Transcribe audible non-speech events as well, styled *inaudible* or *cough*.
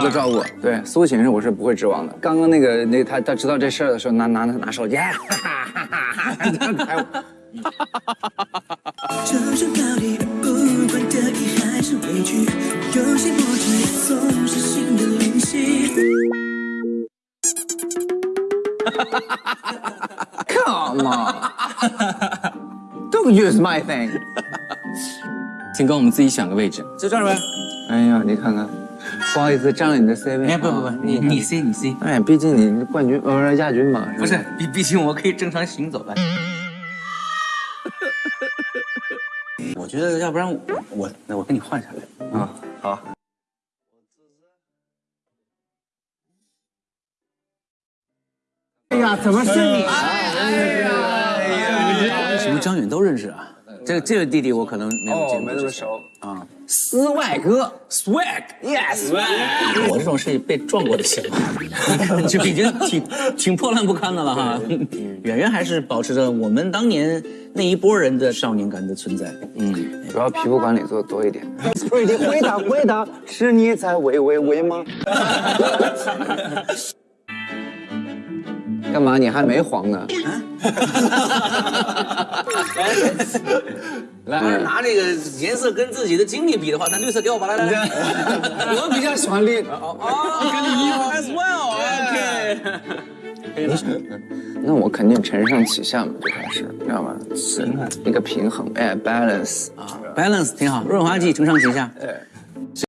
个照顾。对，苏醒是我是不会指望的。刚刚那个那他他知道这事儿的时候，拿拿拿手机，哈哈哈哈哈哈，这样开我。这种道理，不管得意还是委屈，有些默契总是心的灵犀。Come on, don't use my thing。请跟我们自己选个位置。就这儿呗。哎呀，你看看，*laughs* *laughs* 不好意思占了你的 C 位。哎，不不不啊，你你 C 你 C，哎，毕竟你冠军呃亚军嘛。不是，毕毕竟我可以正常行走了。*laughs* 我觉得要不然我我那我跟你换下来。啊，好。哎呀，怎么是你？哎呀！为什么张远都认识啊？这个这个弟弟我可能没有哦，见过，没那么熟。啊。斯外哥 Swag，yes，我这种是被撞过的型，*laughs* 就已经挺挺破烂不堪的了哈。远远还是保持着我们当年那一波人的少年感的存在。嗯，主要皮肤管理做的多一点。*laughs* Pretty，回答回答，*laughs* 是你在喂喂喂吗？干嘛？你还没黄呢？*laughs* 来拿这个颜色跟自己的经历比的话，那绿色给我吧，来来来。*laughs* 我比较喜欢绿。哦，跟你一样，as well，OK。*laughs* 那我肯定承上启下嘛，最开始，知道吗？是一个平衡，哎，balance。啊，balance 挺好，润滑剂承上启下。哎